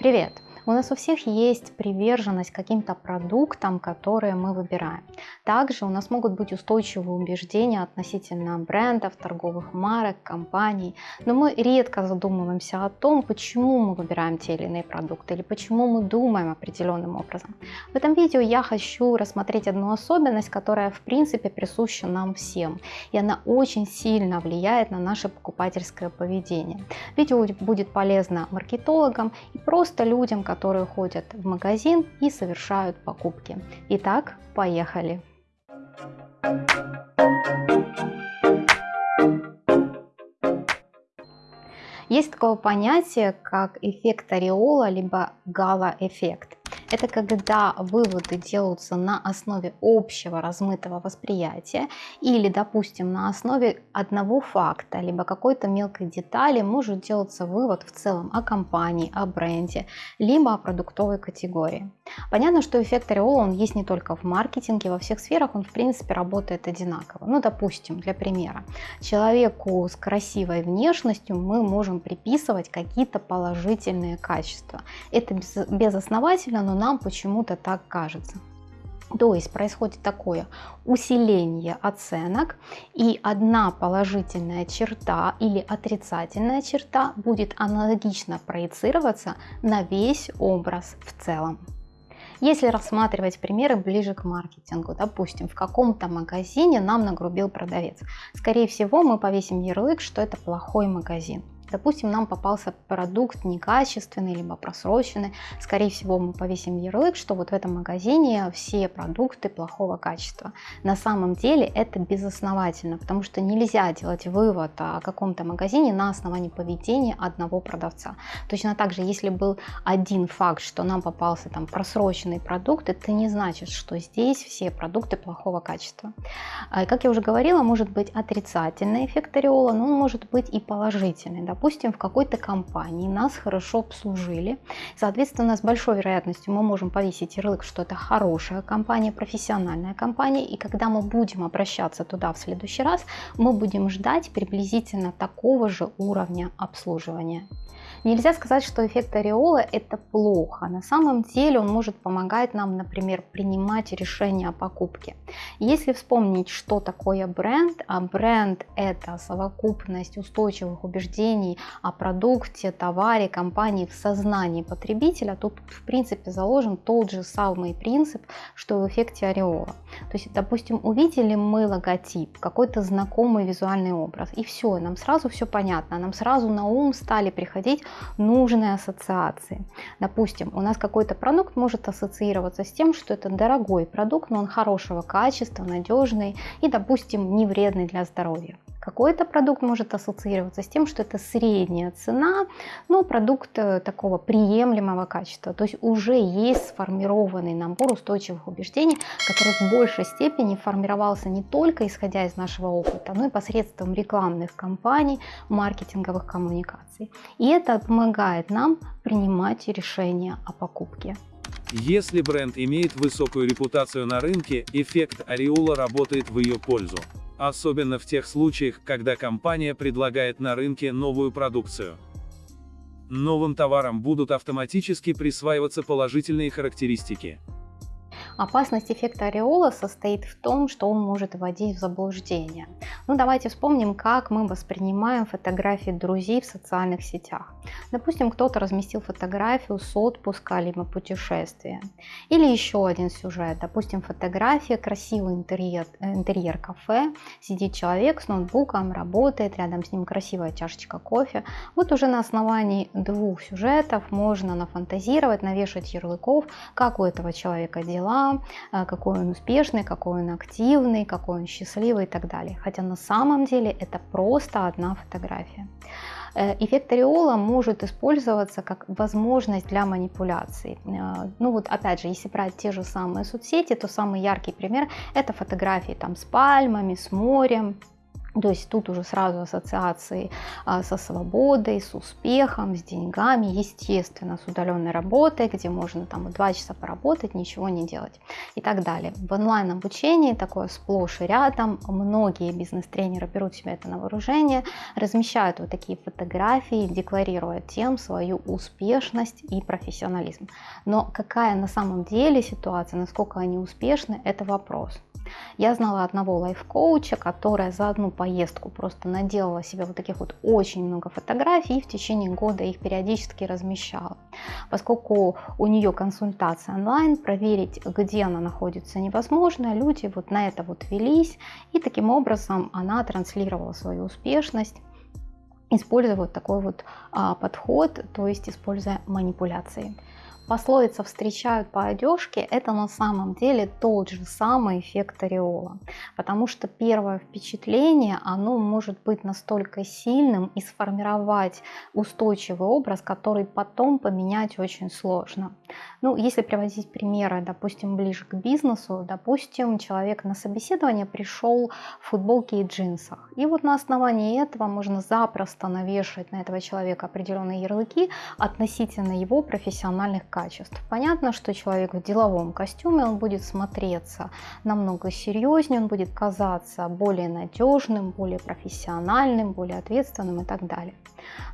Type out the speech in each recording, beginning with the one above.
Привет! У нас у всех есть приверженность каким-то продуктам, которые мы выбираем. Также у нас могут быть устойчивые убеждения относительно брендов, торговых марок, компаний, но мы редко задумываемся о том, почему мы выбираем те или иные продукты или почему мы думаем определенным образом. В этом видео я хочу рассмотреть одну особенность, которая в принципе присуща нам всем, и она очень сильно влияет на наше покупательское поведение. Видео будет полезно маркетологам и просто людям, которые ходят в магазин и совершают покупки. Итак, поехали! Есть такое понятие, как эффект ореола, либо гала-эффект. Это когда выводы делаются на основе общего размытого восприятия или, допустим, на основе одного факта, либо какой-то мелкой детали может делаться вывод в целом о компании, о бренде, либо о продуктовой категории. Понятно, что эффект ореола он есть не только в маркетинге, во всех сферах он в принципе работает одинаково. Ну, допустим, для примера, человеку с красивой внешностью мы можем приписывать какие-то положительные качества. Это безосновательно, но нам почему-то так кажется. То есть происходит такое усиление оценок, и одна положительная черта или отрицательная черта будет аналогично проецироваться на весь образ в целом. Если рассматривать примеры ближе к маркетингу, допустим, в каком-то магазине нам нагрубил продавец, скорее всего мы повесим ярлык, что это плохой магазин. Допустим, нам попался продукт некачественный, либо просроченный. Скорее всего, мы повесим ярлык, что вот в этом магазине все продукты плохого качества. На самом деле это безосновательно, потому что нельзя делать вывод о каком-то магазине на основании поведения одного продавца. Точно так же, если был один факт, что нам попался там просроченный продукт, это не значит, что здесь все продукты плохого качества. А, как я уже говорила, может быть отрицательный эффект ореола, но он может быть и положительный допустим, в какой-то компании нас хорошо обслужили, соответственно, с большой вероятностью мы можем повесить ярлык, что это хорошая компания, профессиональная компания, и когда мы будем обращаться туда в следующий раз, мы будем ждать приблизительно такого же уровня обслуживания. Нельзя сказать, что эффект ореола это плохо. На самом деле он может помогать нам, например, принимать решения о покупке. Если вспомнить, что такое бренд, а бренд это совокупность устойчивых убеждений о продукте, товаре, компании в сознании потребителя, тут в принципе заложен тот же самый принцип, что в эффекте ореола. То есть, допустим, увидели мы логотип, какой-то знакомый визуальный образ, и все, нам сразу все понятно, нам сразу на ум стали приходить нужные ассоциации. Допустим, у нас какой-то продукт может ассоциироваться с тем, что это дорогой продукт, но он хорошего качества, надежный и, допустим, не вредный для здоровья. Какой-то продукт может ассоциироваться с тем, что это средняя цена, но продукт э, такого приемлемого качества. То есть уже есть сформированный набор устойчивых убеждений, который в большей степени формировался не только исходя из нашего опыта, но и посредством рекламных кампаний, маркетинговых коммуникаций. И это помогает нам принимать решения о покупке. Если бренд имеет высокую репутацию на рынке, эффект ореола работает в ее пользу особенно в тех случаях, когда компания предлагает на рынке новую продукцию. Новым товарам будут автоматически присваиваться положительные характеристики. Опасность эффекта ореола состоит в том, что он может вводить в заблуждение. Ну давайте вспомним, как мы воспринимаем фотографии друзей в социальных сетях. Допустим, кто-то разместил фотографию с отпуска либо путешествия. Или еще один сюжет. Допустим, фотография, красивый интерьер, интерьер кафе, сидит человек с ноутбуком, работает, рядом с ним красивая чашечка кофе. Вот уже на основании двух сюжетов можно нафантазировать, навешать ярлыков, как у этого человека дела, Э, какой он успешный, какой он активный, какой он счастливый и так далее. Хотя на самом деле это просто одна фотография. Э, эффект ореола может использоваться как возможность для манипуляций. Э, ну вот опять же, если брать те же самые соцсети, то самый яркий пример это фотографии там с пальмами, с морем, То есть тут уже сразу ассоциации а, со свободой, с успехом, с деньгами, естественно, с удаленной работой, где можно там два часа поработать, ничего не делать и так далее. В онлайн обучении такое сплошь и рядом. Многие бизнес-тренеры берут себе это на вооружение, размещают вот такие фотографии, декларируя тем свою успешность и профессионализм. Но какая на самом деле ситуация, насколько они успешны, это вопрос. Я знала одного лайф-коуча, которая за одну поездку просто наделала себе вот таких вот очень много фотографий и в течение года их периодически размещала. Поскольку у нее консультация онлайн, проверить, где она находится невозможно, люди вот на это вот велись, и таким образом она транслировала свою успешность используя вот такой вот а, подход, то есть используя манипуляции пословица «встречают по одежке» – это на самом деле тот же самый эффект ореола. Потому что первое впечатление, оно может быть настолько сильным и сформировать устойчивый образ, который потом поменять очень сложно. Ну, если приводить примеры, допустим, ближе к бизнесу, допустим, человек на собеседование пришел в футболке и джинсах. И вот на основании этого можно запросто навешать на этого человека определенные ярлыки относительно его профессиональных качеств качеств. Понятно, что человек в деловом костюме, он будет смотреться намного серьезнее, он будет казаться более надежным, более профессиональным, более ответственным и так далее.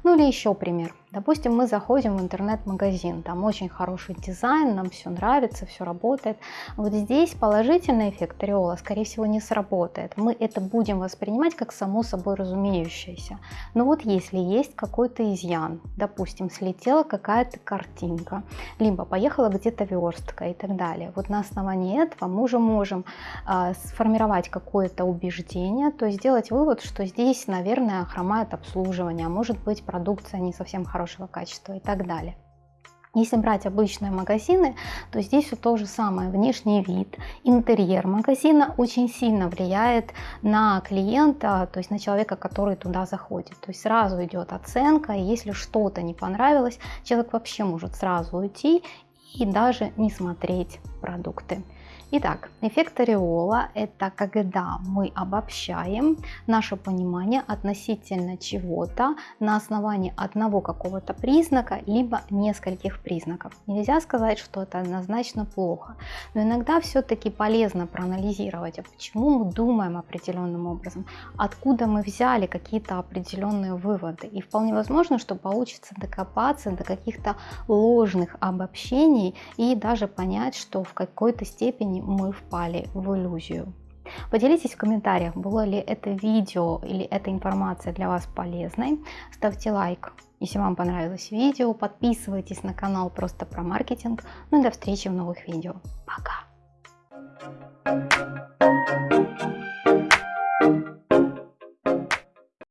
Ну или еще пример. Допустим, мы заходим в интернет-магазин, там очень хороший дизайн, нам все нравится, все работает. Вот здесь положительный эффект ореола, скорее всего, не сработает. Мы это будем воспринимать как само собой разумеющееся. Но вот если есть какой-то изъян, допустим, слетела какая-то картинка, либо поехала где-то верстка и так далее, вот на основании этого мы уже можем э, сформировать какое-то убеждение, то есть сделать вывод, что здесь, наверное, хромает обслуживание, а может быть продукция не совсем хорошая хорошего качества и так далее. Если брать обычные магазины, то здесь все то же самое. Внешний вид, интерьер магазина очень сильно влияет на клиента, то есть на человека, который туда заходит. То есть сразу идет оценка, и если что-то не понравилось, человек вообще может сразу уйти и даже не смотреть продукты. Итак, эффект ореола – это когда мы обобщаем наше понимание относительно чего-то на основании одного какого-то признака, либо нескольких признаков. Нельзя сказать, что это однозначно плохо, но иногда все-таки полезно проанализировать, а почему мы думаем определенным образом, откуда мы взяли какие-то определенные выводы. И вполне возможно, что получится докопаться до каких-то ложных обобщений и даже понять, что в какой-то степени мы впали в иллюзию. Поделитесь в комментариях, было ли это видео или эта информация для вас полезной. Ставьте лайк, если вам понравилось видео. Подписывайтесь на канал просто про маркетинг. Ну и до встречи в новых видео. Пока!